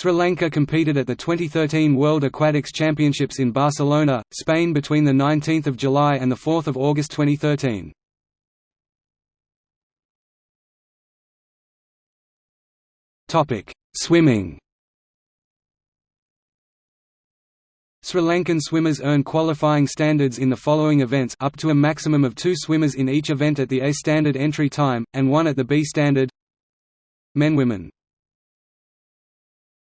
Sri Lanka competed at the 2013 World Aquatics Championships in Barcelona, Spain between 19 July and 4 August 2013. Swimming. Sri Lankan swimmers earn qualifying standards in the following events up to a maximum of two swimmers in each event at the A standard entry time, and one at the B standard. Men Women.